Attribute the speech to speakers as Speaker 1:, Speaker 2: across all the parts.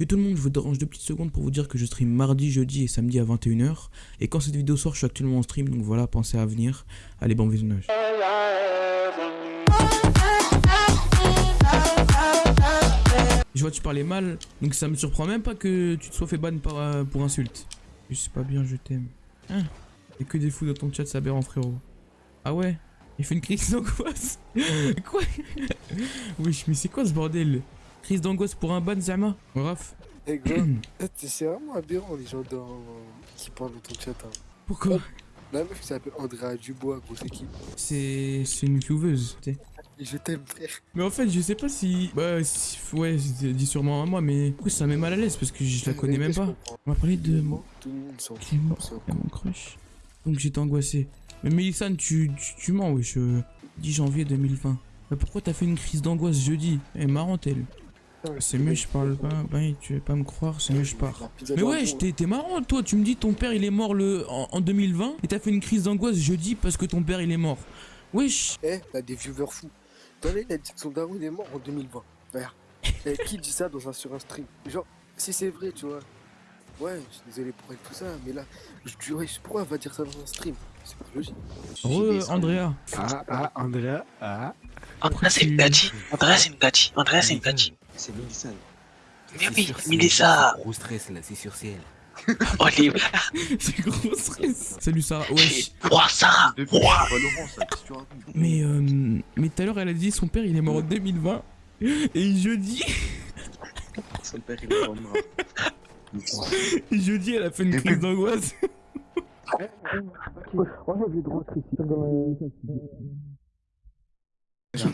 Speaker 1: Et tout le monde, je vous dérange deux petites secondes pour vous dire que je stream mardi, jeudi et samedi à 21h. Et quand cette vidéo sort, je suis actuellement en stream, donc voilà, pensez à venir. Allez, bon visionnage. Je vois que tu parlais mal, donc ça me surprend même pas que tu te sois fait ban par, euh, pour insulte. Je sais pas bien, je t'aime. Hein? Y'a que des fous dans ton chat, ça en frérot. Ah ouais? Il fait une crise d'angoisse? Quoi? Wesh, mais c'est quoi ce bordel? Crise d'angoisse pour un ban, Zama Raph
Speaker 2: Eh gros, c'est vraiment aberrant les gens dans... qui parlent dans ton chat. Hein.
Speaker 1: Pourquoi
Speaker 2: La meuf qui s'appelle Andrea Dubois, gros, c'est qui?
Speaker 1: C'est c'est une couveuse. tu sais.
Speaker 2: Je t'aime, frère.
Speaker 1: Mais en fait, je sais pas si. Bah, si- ouais, c'est dit sûrement à moi, mais. Du coup, ça met mal à l'aise? Parce que je la connais même
Speaker 2: Je
Speaker 1: pas. On va parler de
Speaker 2: Tout le monde s'en fout.
Speaker 1: Mon crush. Donc j'étais angoissé. Mais Mélissane, tu, tu, tu mens, wesh. euh, 10 janvier 2020. Mais pourquoi t'as fait une crise d'angoisse jeudi? Elle est marrante, elle. C'est mieux, je parle pas. Bah, tu veux pas me croire, c'est mieux, je pars. Mais ouais, t'es t'es marrant, toi. Tu me dis ton père il est mort le en, en 2020 et t'as fait une crise d'angoisse jeudi parce que ton père il est mort. Wesh.
Speaker 2: Eh, t'as des viewers fous. T'en as, il a dit que son daron il est mort en 2020. Regarde. Eh, qui dit ça dans un, sur un stream? Genre, si c'est vrai, tu vois. Ouais, je suis désolé pour elle, tout ça, mais là, je dis, ouais, pourquoi elle va dire ça dans un stream? C'est pas logique.
Speaker 1: Re, Andrea.
Speaker 3: Ah, ah, Andrea, ah.
Speaker 4: Andrea, c'est une gâchis. Andrea, c'est une gâchis. Andrea, c'est une gâchis.
Speaker 5: C'est Mélissa.
Speaker 4: Mais oui, Mélissa.
Speaker 5: Gros stress là, c'est sur CL.
Speaker 4: Oh, les...
Speaker 1: C'est gros stress. Salut Sarah. Wesh.
Speaker 4: Sarah.
Speaker 3: Ça, qu'est-ce que tu racontes
Speaker 1: Mais euh, mais tout à l'heure elle a dit son père il est mort en 2020 et jeudi
Speaker 5: Son père il est mort.
Speaker 1: jeudi elle a fait une crise d'angoisse.
Speaker 5: Mais,
Speaker 2: Ouais, c'est
Speaker 5: mais-
Speaker 2: droit,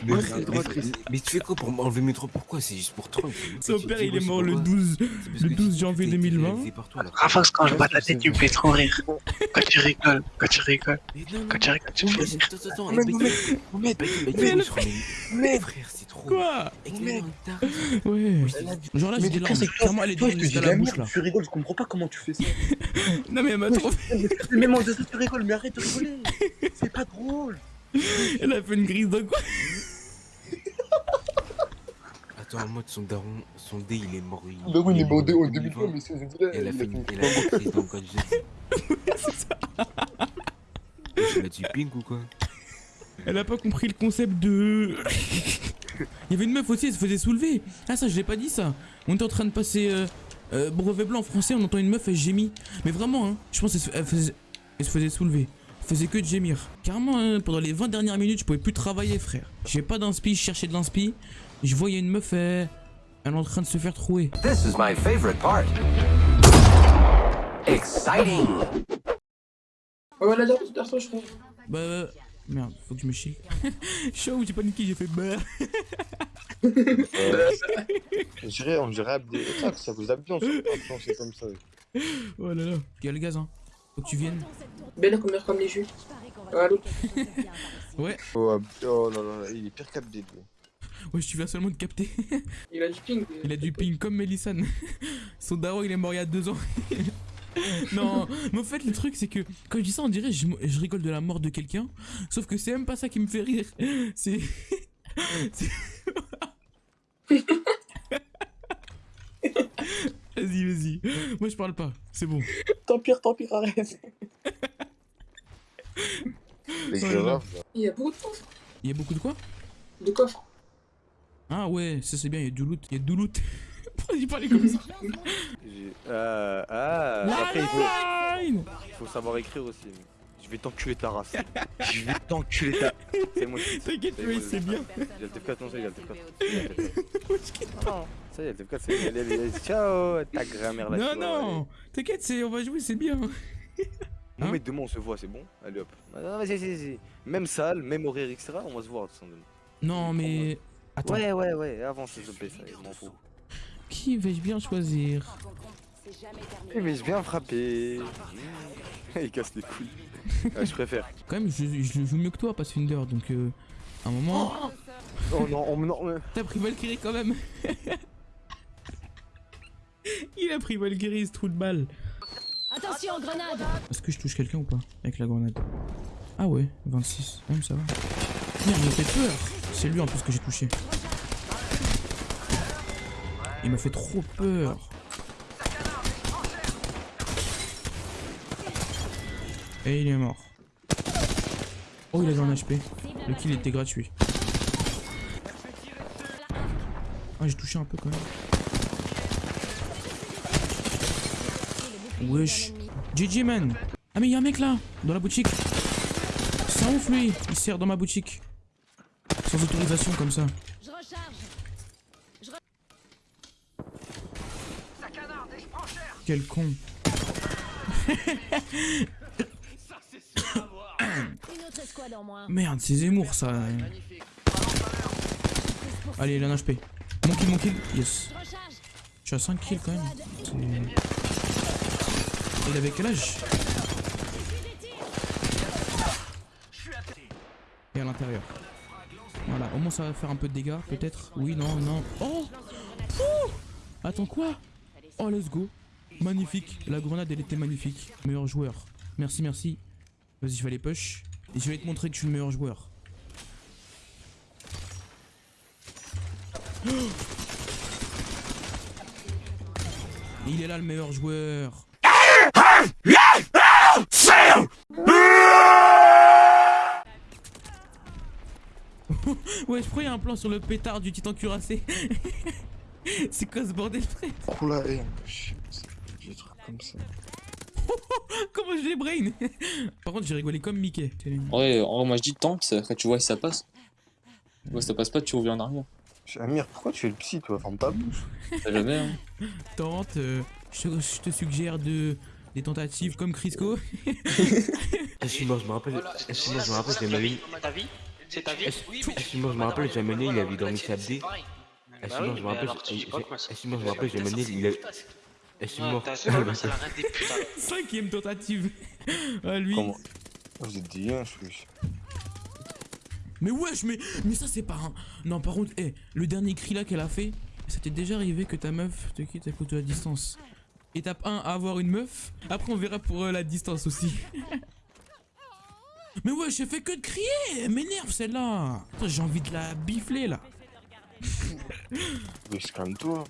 Speaker 5: mais- mais tu fais quoi pour m'enlever mes trop Pourquoi? C'est juste pour troll.
Speaker 1: Son père il est mort le
Speaker 5: pourquoi
Speaker 1: 12
Speaker 5: C'est parce
Speaker 1: le
Speaker 5: que
Speaker 1: 12
Speaker 5: tu-
Speaker 1: janvier
Speaker 5: t'es- t'es
Speaker 1: 2020.
Speaker 5: réalisé partout, là.
Speaker 4: Rafax, quand je vois ta tête, tu me fais trop rire. Quand tu rigoles, quand tu rigoles, quand tu rigoles, tu me fais rire.
Speaker 5: Attends, attends,
Speaker 2: Mais- mais-
Speaker 5: Baïd-
Speaker 2: mais-
Speaker 5: Baïd- Baïd-
Speaker 1: mais-
Speaker 5: Baïd- mais- mais- frère, c'est trop.
Speaker 1: Quoi? Ouais. Genre là j'ai
Speaker 6: Mais
Speaker 1: des larmes.
Speaker 6: toi,
Speaker 1: Clairement elle est
Speaker 6: toi,
Speaker 1: la
Speaker 6: la
Speaker 1: bouche là.
Speaker 6: tu rigoles, je comprends pas comment tu fais ça.
Speaker 1: Non mais elle m'a trop
Speaker 6: mais moi, de ça, tu rigoles, mais arrête de rigoler. C'est pas drôle.
Speaker 1: Elle a fait une crise d'angoisse.
Speaker 5: Attends, en mode son daron, son dé il est mort. Il,
Speaker 2: Bah oui, il est mort en
Speaker 5: 2020,
Speaker 2: 2020, mais c'est là.
Speaker 5: Elle a fait
Speaker 2: a
Speaker 5: une
Speaker 2: fait
Speaker 5: elle a fait une crise d'angoisse jeudi. Tu l'as dit ping ou quoi
Speaker 1: Elle a pas compris le concept de. Il y avait une meuf aussi, elle se faisait soulever. Ah, ça, je l'ai pas dit ça. On était en train de passer euh, euh, brevet blanc en français, on entend une meuf, elle gémit. Mais vraiment, hein, je pense qu'elle se, elle faisait, elle se faisait soulever. Faisait que de gémir. Carrément, hein, pendant les 20 dernières minutes, je pouvais plus travailler, frère. J'ai pas d'inspi, je cherchais de l'inspi. Je voyais une meuf, elle, elle est en train de se faire trouer.
Speaker 7: This is my favorite part. Exciting!
Speaker 8: Ouais, là, je crois.
Speaker 1: Bah. euh, Merde, faut que je me chie. Chaud, j'ai paniqué, j'ai fait bah.
Speaker 3: On dirait, on dirait. Ça, ça vous a bien, c'est comme ça.
Speaker 1: Oh là là. Il y a le gaz, hein. Faut que tu viennes.
Speaker 8: Belle comme comme les jus. Ah.
Speaker 1: Ouais.
Speaker 3: Oh, oh là là, il est pire lui.
Speaker 1: Ouais, tu viens seulement de capter.
Speaker 8: Il a du ping.
Speaker 1: Il a du ping comme Mélissane. Son daron, il est mort il y a deux ans. non, mais en fait, le truc, c'est que quand je dis ça, on dirait je, je rigole de la mort de quelqu'un. Sauf que c'est même pas ça qui me fait rire. C'est. c'est- vas-y, vas-y. Moi, je parle pas. C'est bon.
Speaker 8: Tant pire, tant pire, arrête. Il y a beaucoup de coffres.
Speaker 1: Il y a beaucoup de quoi?
Speaker 8: De coffres.
Speaker 1: Ah ouais, ça c'est bien, il y a du loot. Il y a du loot. Pourquoi parlait comme ça?
Speaker 3: J'ai- Ah, ah.
Speaker 1: La
Speaker 3: Après, il faut, il faut savoir écrire aussi. Je vais t'enculer ta race. Je vais t'enculer ta. C'est moi qui.
Speaker 1: T'inquiète, mais c'est bien.
Speaker 3: Il y a le TF4, non, ça, il y a le TF4. Il y a le TF4. Non, ça, il y a le TF4, c'est. allez, Ciao, ta grand-mère là.
Speaker 1: Non, non T'inquiète, c'est- on va jouer, c'est bien.
Speaker 3: Non,
Speaker 1: Hein
Speaker 3: mais demain on se voit, c'est bon Allez hop. Ah, non, vas-y, vas-y, vas-y. Même salle, même horaire, etc. On va se voir demain.
Speaker 1: Non, mais. Attends,
Speaker 3: Ouais, ouais, ouais, avance s'il te plaît, ça, je m'en fous.
Speaker 1: qui vais-je bien choisir?
Speaker 3: Eh, mais je viens frapper? Il casse les couilles. Ouais, je préfère.
Speaker 1: Quand même, je, je joue mieux que toi, Pathfinder, donc euh, à un moment.
Speaker 3: Oh non, oh, non,
Speaker 1: T'as pris Valkyrie quand même Il a pris Valkyrie, ce trou de balle.
Speaker 9: Attention, grenade
Speaker 1: Est-ce que je touche quelqu'un ou pas Avec la grenade? Ah ouais, 26. Même ça va. Merde, il m'a fait peur C'est lui en plus que j'ai touché. Il m'a fait trop peur Et il est mort. Oh, il avait un HP. Le kill était gratuit. Ah, j'ai touché un peu quand même. Wesh. GG man. Ah, mais y'a un mec là, dans la boutique. Un ouf lui. Il sert dans ma boutique. Sans autorisation comme ça. Quel con.
Speaker 9: Une autre escouade en moins.
Speaker 1: Merde, c'est Zemmour ça. Allez, il a un HP. Mon kill, mon kill. Yes.
Speaker 9: Je
Speaker 1: suis à 5 kills quand même. Il avait quel âge? Et à l'intérieur. Voilà, au moins ça va faire un peu de dégâts, peut-être. Oui, non, non. Oh Pouh Attends, quoi? Oh, let's go. Magnifique. La grenade, elle était magnifique. Meilleur joueur. Merci, merci. Vas-y, je vais aller push. Et je vais te montrer que je suis le meilleur joueur. Il est là le meilleur joueur. ouais, je crois qu'il y a un plan sur le pétard du titan cuirassé. C'est quoi ce bordel, frère?
Speaker 2: La haine, shit. Des trucs comme ça.
Speaker 1: Comment je les brain Par contre, j'ai rigolé comme Mickey.
Speaker 10: Ouais, en vrai, moi je dis tente, après tu vois si ça passe. Tu vois, si ça passe pas, tu reviens en arrière.
Speaker 2: Amir, pourquoi tu es le psy, toi? Ferme ta bouche.
Speaker 10: T'as jamais, hein.
Speaker 1: Tente, euh, je, te- je te suggère de des tentatives comme Crisco.
Speaker 5: Excuse-moi, je me rappelle. Excuse-moi, je me rappelle, j'ai mené.
Speaker 4: ta vie C'est ta vie
Speaker 5: Excuse-moi, je me rappelle, j'ai mené, il avait dormi sa D.
Speaker 4: Bah
Speaker 5: Excuse-moi, je me rappelle, j'ai- j'ai- excuse-moi, je mené, il a. Excuse-moi.
Speaker 1: Cinquième tentative. ah lui.
Speaker 2: Comment Vous êtes dit un, je suis.
Speaker 1: Mais wesh, mais, mais ça c'est pas un... Non par contre, eh, le dernier cri là qu'elle a fait, ça t'est déjà arrivé que ta meuf te quitte à cause de la distance. Étape 1, avoir une meuf. Après on verra pour euh, la distance aussi. mais wesh, j'ai fait que de crier Elle m'énerve celle-là J'ai envie de la bifler là.
Speaker 2: Oui, calme-toi.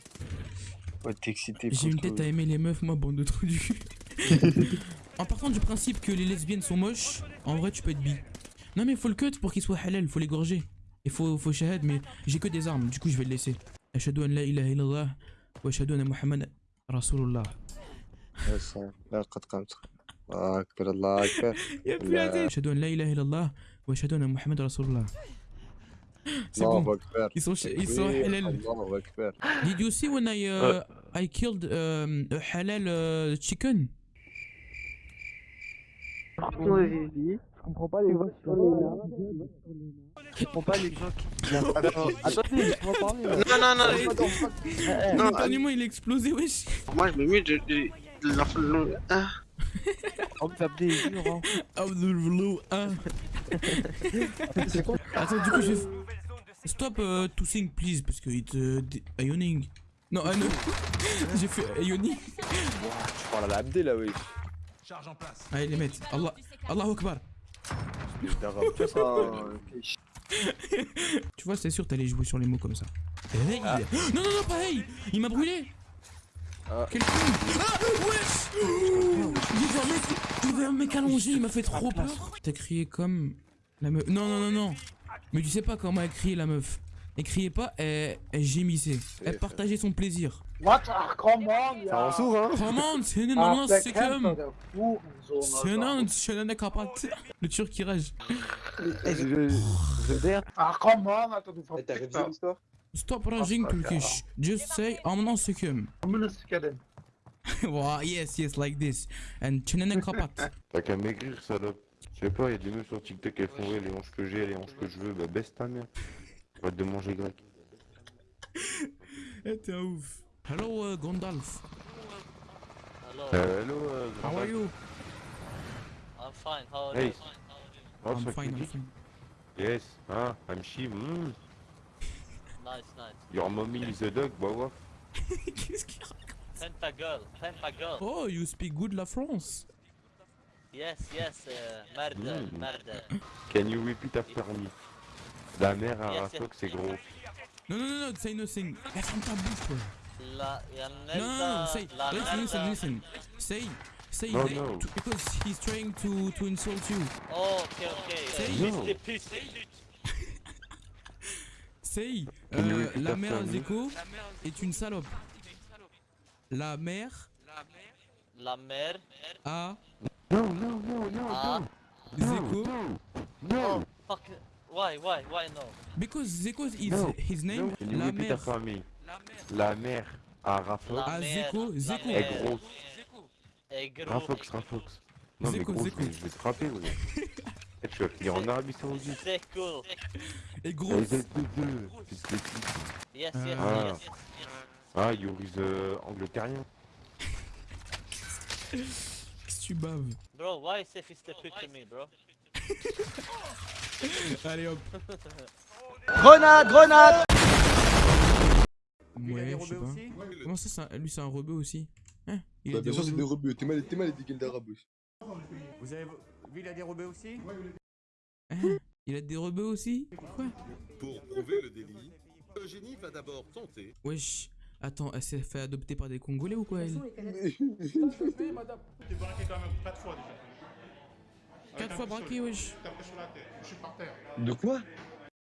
Speaker 1: J'ai une tête à aimer les meufs, moi, bande de trous du cul. en partant du principe que les lesbiennes sont moches, en vrai, tu peux être bi. Non, mais faut le cut pour qu'il soit halal, faut l'égorger. Et faut, faut shahad, mais j'ai que des armes, du coup, je vais le laisser. C'est bon. Ils sont ils sont halal. Did you see when I uh, euh. I killed um, halal uh, chicken?
Speaker 6: Je comprends pas les voix sur les Je comprends pas les gens qui. Attendez, je peux en parler. Hein.
Speaker 4: Non, non, non. Non,
Speaker 1: Antonio, il a explosé, wesh.
Speaker 4: Moi, je me mets de. de... Ah.
Speaker 1: Abdel
Speaker 6: Abdel Abdel
Speaker 1: Attends, du coup, je vais. Stop uh, to sing, please, parce que it's uh, Ioning. Non, ah non. J'ai fait Ioning.
Speaker 3: Tu parles à la Abdé là, oui.
Speaker 1: Allez, les mecs. Allah, Allah Akbar.
Speaker 3: Espèce d'arabe. Tu vois ça
Speaker 1: Tu vois, c'est sûr, t'allais jouer sur les mots comme ça. Hey Non, non, non, pas hey Il m'a brûlé
Speaker 3: Ah.
Speaker 1: Quel con Ah Wesh J'ai vu un mec, j'ai vu un mec allongé, il m'a fait trop peur. T'as crié comme la meuf. Non, non, non, non. Mais tu sais pas comment elle criait la meuf. Elle criait pas, elle, elle gémissait. Elle partageait son plaisir.
Speaker 6: What? Ah, come on,
Speaker 3: Ça en sourd, hein
Speaker 1: Comment C'est une
Speaker 6: Ah,
Speaker 1: non, c'est comme. C'est non, c'est un capote. Le turc qui rage.
Speaker 6: Ah, come on, attends,
Speaker 3: T'as révisé l'histoire
Speaker 1: Stop raging Turkish. Just say I'm not sikum. wow, yes, yes, like this. And chenene kapat.
Speaker 11: T'as qu'à maigrir, salope. Je sais pas, y'a des meufs sur TikTok, elles font ouais, les hanches que j'ai, les hanches que je veux, bah baisse ta mère. Va te manger grec.
Speaker 1: Eh, t'es un ouf. Hello, uh, Gandalf.
Speaker 11: Euh, hello, euh,
Speaker 1: How are you?
Speaker 10: I'm fine, how
Speaker 11: Hey. Oh,
Speaker 1: I'm fine, I'm
Speaker 11: cutie.
Speaker 1: fine.
Speaker 11: Yes, ah, I'm she, mm.
Speaker 10: Nice, nice.
Speaker 11: Your mommy is a dog, bah ouais.
Speaker 1: Qu'est-ce qu'il raconte? Oh, you speak good la France.
Speaker 10: Yes, yes, uh, merde,
Speaker 11: Mm.
Speaker 10: merde.
Speaker 11: Can you repeat after me? La mère à
Speaker 10: Yes,
Speaker 11: Rastok, c'est gros.
Speaker 1: Non, non, non, non, say nothing. Eh, ferme ta bouche, toi.
Speaker 10: La,
Speaker 1: Non, non, non, say,
Speaker 10: la
Speaker 1: listen, listen,
Speaker 10: merde.
Speaker 1: listen. Say, Say
Speaker 11: No,
Speaker 1: that
Speaker 11: no.
Speaker 1: to- because he's trying to to insult you.
Speaker 12: Oh, ok, ok.
Speaker 1: Say-
Speaker 11: No.
Speaker 1: Say, euh, la mère? Zeko est une salope. La mère
Speaker 12: La mère
Speaker 1: a
Speaker 11: No, no, no, no,
Speaker 12: Ah.
Speaker 11: no.
Speaker 1: Zeko
Speaker 11: No, no,
Speaker 12: Oh, fuck. Why, why, why no?
Speaker 1: because Zeko is
Speaker 11: no.
Speaker 1: his name.
Speaker 11: You
Speaker 1: La mère
Speaker 11: after me? La mère à Rafox.
Speaker 12: La
Speaker 1: Ah,
Speaker 12: mère,
Speaker 1: Zeko,
Speaker 12: la
Speaker 1: Zeko.
Speaker 12: mère
Speaker 11: est grosse.
Speaker 12: Est gros.
Speaker 11: Rafox, Rafox. Non mais
Speaker 1: Zeko,
Speaker 11: gros,
Speaker 1: Zeko.
Speaker 11: je vais- te frapper, ouais. Eh, tu vas finir en Arabie Saoudite.
Speaker 12: C'est cool.
Speaker 1: est
Speaker 11: Eh,
Speaker 1: grosse.
Speaker 11: ZD2, fils de pute.
Speaker 12: Yes,
Speaker 1: Euh,
Speaker 12: yes,
Speaker 11: Ah.
Speaker 12: yes, yes.
Speaker 11: Ah, you is euh, angleterien.
Speaker 1: Tu baves
Speaker 12: Bro, why fils de pute to me, bro?
Speaker 1: Allez hop.
Speaker 6: Grenade, grenade
Speaker 1: Ouais, je sais pas. Comment ça, lui c'est un rebeu aussi Hein Il
Speaker 2: Bah,
Speaker 1: a des
Speaker 2: bien sûr, c'est des
Speaker 1: rebeux.
Speaker 2: T'es mal, t'es mal des gueules d'arabe. wesh.
Speaker 13: Vous avez vu, il a des rebeux aussi
Speaker 1: Hein Il a des rebeux aussi Quoi
Speaker 14: Pour prouver le délit, Eugénie va d'abord tenter.
Speaker 1: Wesh. Attends, elle s'est fait adopter par des Congolais ou quoi elle
Speaker 13: T'es braqué quand même 4 fois déjà.
Speaker 1: Quatre fois braqué, wesh.
Speaker 13: Tapé sur la tête, je suis par terre.
Speaker 2: De quoi?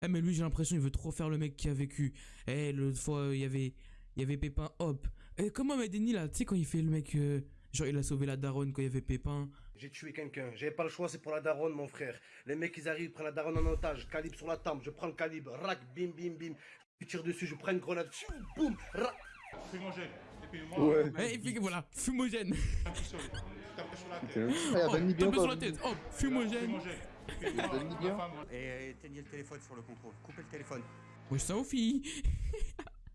Speaker 1: Eh mais lui j'ai l'impression il veut trop faire le mec qui a vécu. Eh l'autre fois il y avait il y avait Pépin hop. Eh comment Medeni là, tu sais quand il fait le mec euh, genre il a sauvé la daronne quand il y avait Pépin.
Speaker 15: J'ai tué quelqu'un, j'avais pas le choix, c'est pour la daronne, mon frère. Les mecs, ils arrivent, ils prennent la daronne en otage, calibre sur la tempe, je prends le calibre, rac, bim, bim, bim. Je tire dessus, je prends une grenade, boum.
Speaker 13: Fumogène. Et puis moi,
Speaker 2: Ouais.
Speaker 1: Il fait que voilà, fumogène.
Speaker 13: tapé sur, la tête.
Speaker 2: Ah,
Speaker 1: Oh,
Speaker 2: bien
Speaker 1: sur la tête. Oh, fumogène.
Speaker 13: Fumogène. Et puis Et éteignez le téléphone sur le contrôle. Coupez le téléphone.
Speaker 1: Wesh ça aux filles.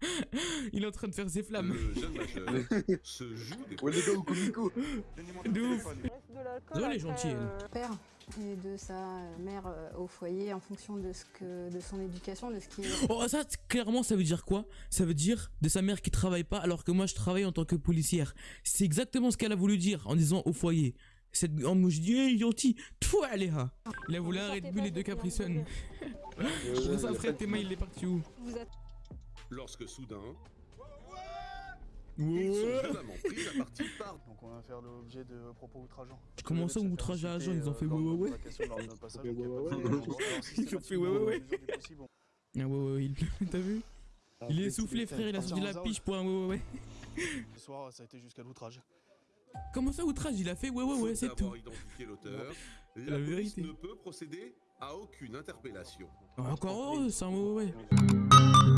Speaker 1: il est en train de faire ses flammes.
Speaker 14: Le jeune majeur se joue des
Speaker 2: Ouais, les gars, au comico.
Speaker 13: Donnez-moi
Speaker 1: De
Speaker 13: téléphone.
Speaker 1: Zoé, elle est gentille elle.
Speaker 9: père et de sa mère euh, au foyer en fonction de ce que de son éducation, de ce qui est
Speaker 1: Oh ça clairement ça veut dire quoi? Ça veut dire de sa mère qui travaille pas alors que moi je travaille en tant que policière. C'est exactement ce qu'elle a voulu dire en disant au foyer. Cette oh, moi je dis hey, gentil, toi ha. Il a voulu un Red Bull et deux Capri Sun. C'est pour ça Fred tes mains il est parti où?
Speaker 9: Vous êtes
Speaker 14: Lorsque soudain, ils sont violemment pris à partie par
Speaker 6: Donc on va faire l'objet de propos outrageants.
Speaker 1: Comment ça outrage à agent ils ont fait ouais ouais ouais Ils ont fait ouais ouais ouais. Ah ouais ouais ouais il- t'as vu Il est essoufflé frère il a sorti la piche pour un ouais ouais ouais.
Speaker 6: Ce soir, ça a été jusqu'à l'outrage.
Speaker 1: Comment ça outrage? Il a fait ouais ouais ouais c'est tout.
Speaker 14: d'avoir identifié l'auteur, La police
Speaker 1: vérité.
Speaker 14: ne peut procéder à aucune interpellation.
Speaker 1: Encore heureux c'est un ouais ouais ouais.